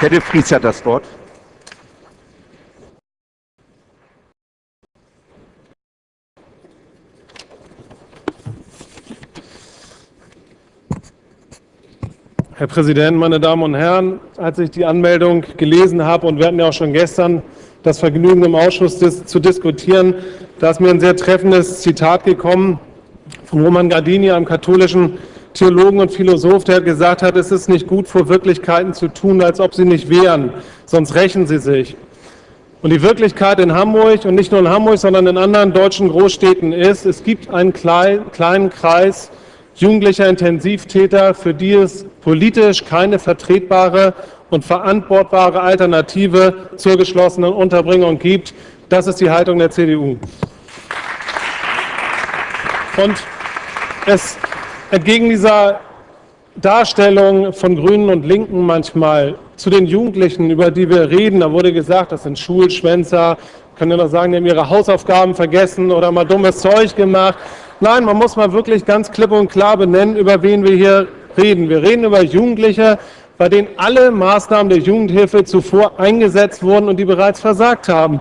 Herr de Vries hat das Wort. Herr Präsident, meine Damen und Herren! Als ich die Anmeldung gelesen habe, und wir hatten ja auch schon gestern das Vergnügen im Ausschuss dis zu diskutieren, da ist mir ein sehr treffendes Zitat gekommen von Roman Gardini, einem katholischen Theologen und Philosoph, der gesagt hat, es ist nicht gut, vor Wirklichkeiten zu tun, als ob sie nicht wären, sonst rächen sie sich. Und die Wirklichkeit in Hamburg und nicht nur in Hamburg, sondern in anderen deutschen Großstädten ist, es gibt einen kleinen Kreis jugendlicher Intensivtäter, für die es politisch keine vertretbare und verantwortbare Alternative zur geschlossenen Unterbringung gibt. Das ist die Haltung der CDU. Und es entgegen dieser Darstellung von Grünen und Linken manchmal zu den Jugendlichen, über die wir reden, da wurde gesagt, das sind Schulschwänzer, können ja noch sagen, die haben ihre Hausaufgaben vergessen oder mal dummes Zeug gemacht. Nein, man muss mal wirklich ganz klipp und klar benennen, über wen wir hier reden. Wir reden über Jugendliche, bei denen alle Maßnahmen der Jugendhilfe zuvor eingesetzt wurden und die bereits versagt haben.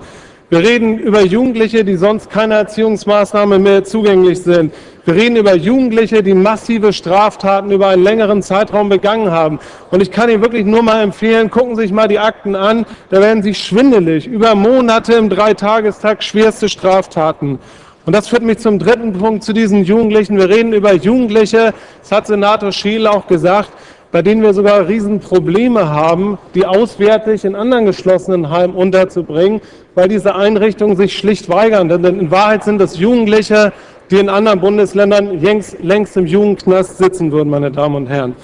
Wir reden über Jugendliche, die sonst keine Erziehungsmaßnahme mehr zugänglich sind. Wir reden über Jugendliche, die massive Straftaten über einen längeren Zeitraum begangen haben. Und ich kann Ihnen wirklich nur mal empfehlen, gucken Sie sich mal die Akten an, da werden Sie schwindelig. Über Monate im Dreitagestag schwerste Straftaten. Und das führt mich zum dritten Punkt, zu diesen Jugendlichen. Wir reden über Jugendliche, das hat Senator Scheel auch gesagt, bei denen wir sogar Riesenprobleme haben, die auswärtig in anderen geschlossenen Heimen unterzubringen, weil diese Einrichtungen sich schlicht weigern. Denn in Wahrheit sind es Jugendliche, die in anderen Bundesländern längst, längst im Jugendknast sitzen würden, meine Damen und Herren.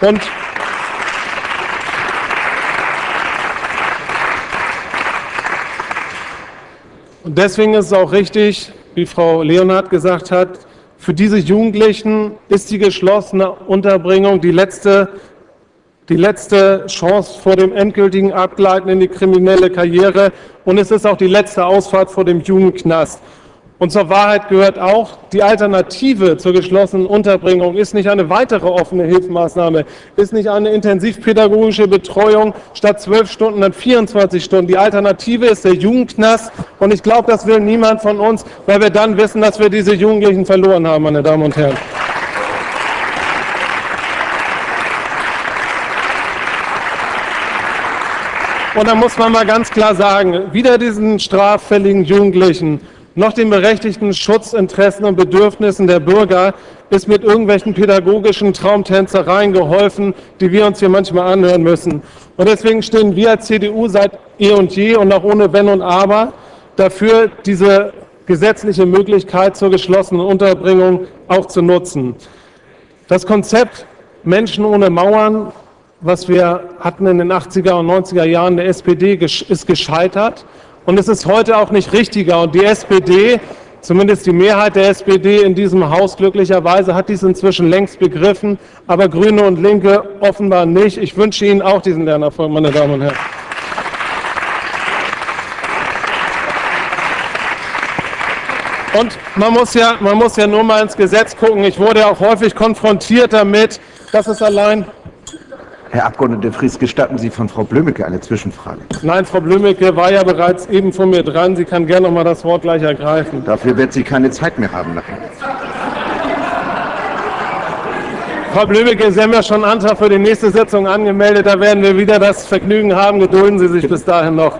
Und Und deswegen ist es auch richtig, wie Frau Leonhardt gesagt hat, für diese Jugendlichen ist die geschlossene Unterbringung die letzte, die letzte Chance vor dem endgültigen Abgleiten in die kriminelle Karriere und es ist auch die letzte Ausfahrt vor dem Jugendknast. Und zur Wahrheit gehört auch, die Alternative zur geschlossenen Unterbringung ist nicht eine weitere offene Hilfsmaßnahme, ist nicht eine intensivpädagogische Betreuung statt zwölf Stunden dann 24 Stunden. Die Alternative ist der Jugendknast und ich glaube, das will niemand von uns, weil wir dann wissen, dass wir diese Jugendlichen verloren haben, meine Damen und Herren. Und da muss man mal ganz klar sagen, wieder diesen straffälligen Jugendlichen noch den berechtigten Schutzinteressen und Bedürfnissen der Bürger ist mit irgendwelchen pädagogischen Traumtänzereien geholfen, die wir uns hier manchmal anhören müssen. Und deswegen stehen wir als CDU seit eh und je und auch ohne Wenn und Aber dafür, diese gesetzliche Möglichkeit zur geschlossenen Unterbringung auch zu nutzen. Das Konzept Menschen ohne Mauern, was wir hatten in den 80er und 90er Jahren der SPD, ist gescheitert. Und es ist heute auch nicht richtiger. Und die SPD, zumindest die Mehrheit der SPD in diesem Haus glücklicherweise, hat dies inzwischen längst begriffen, aber Grüne und Linke offenbar nicht. Ich wünsche Ihnen auch diesen Lernerfolg, meine Damen und Herren. Und man muss, ja, man muss ja nur mal ins Gesetz gucken. Ich wurde auch häufig konfrontiert damit, dass es allein Herr Abgeordneter Fries, gestatten Sie von Frau Blümecke eine Zwischenfrage? Nein, Frau Blümecke war ja bereits eben von mir dran. Sie kann gerne noch mal das Wort gleich ergreifen. Dafür wird sie keine Zeit mehr haben nachher. Frau Blümecke, Sie haben ja schon einen Antrag für die nächste Sitzung angemeldet. Da werden wir wieder das Vergnügen haben. Gedulden Sie sich bis dahin noch.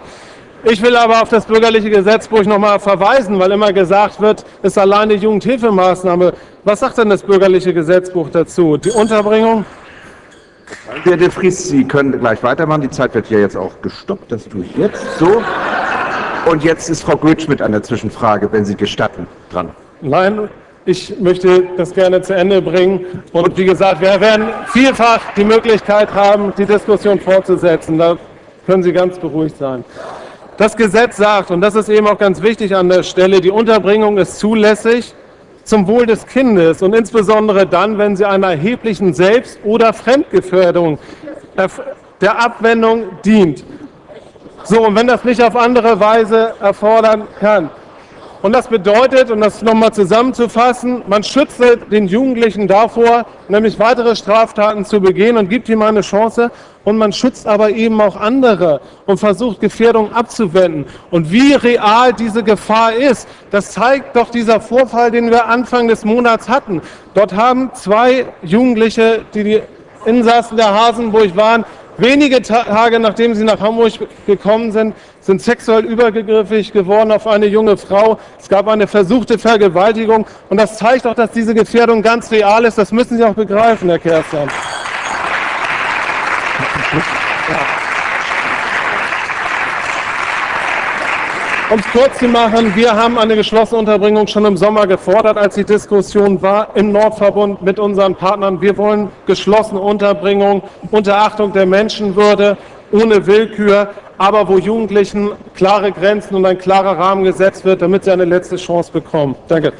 Ich will aber auf das bürgerliche Gesetzbuch noch mal verweisen, weil immer gesagt wird, es ist alleine Jugendhilfemaßnahme. Was sagt denn das bürgerliche Gesetzbuch dazu? Die Unterbringung? Herr de Vries, Sie können gleich weitermachen. Die Zeit wird ja jetzt auch gestoppt. Das tue ich jetzt so. Und jetzt ist Frau Goetsch an der Zwischenfrage, wenn Sie gestatten, dran. Nein, ich möchte das gerne zu Ende bringen. Und wie gesagt, wir werden vielfach die Möglichkeit haben, die Diskussion fortzusetzen. Da können Sie ganz beruhigt sein. Das Gesetz sagt, und das ist eben auch ganz wichtig an der Stelle, die Unterbringung ist zulässig, zum Wohl des Kindes und insbesondere dann, wenn sie einer erheblichen Selbst- oder Fremdgefährdung der Abwendung dient. So, und wenn das nicht auf andere Weise erfordern kann. Und das bedeutet, um das nochmal zusammenzufassen, man schützt den Jugendlichen davor, nämlich weitere Straftaten zu begehen und gibt ihm eine Chance. Und man schützt aber eben auch andere und versucht Gefährdung abzuwenden. Und wie real diese Gefahr ist, das zeigt doch dieser Vorfall, den wir Anfang des Monats hatten. Dort haben zwei Jugendliche, die die Insassen der Hasenburg waren, Wenige Tage nachdem sie nach Hamburg gekommen sind, sind sexuell übergriffig geworden auf eine junge Frau. Es gab eine versuchte Vergewaltigung. Und das zeigt auch, dass diese Gefährdung ganz real ist. Das müssen Sie auch begreifen, Herr Kerstan. Um es kurz zu machen, wir haben eine geschlossene Unterbringung schon im Sommer gefordert, als die Diskussion war im Nordverbund mit unseren Partnern. Wir wollen geschlossene Unterbringung unter Achtung der Menschenwürde, ohne Willkür, aber wo Jugendlichen klare Grenzen und ein klarer Rahmen gesetzt wird, damit sie eine letzte Chance bekommen. Danke.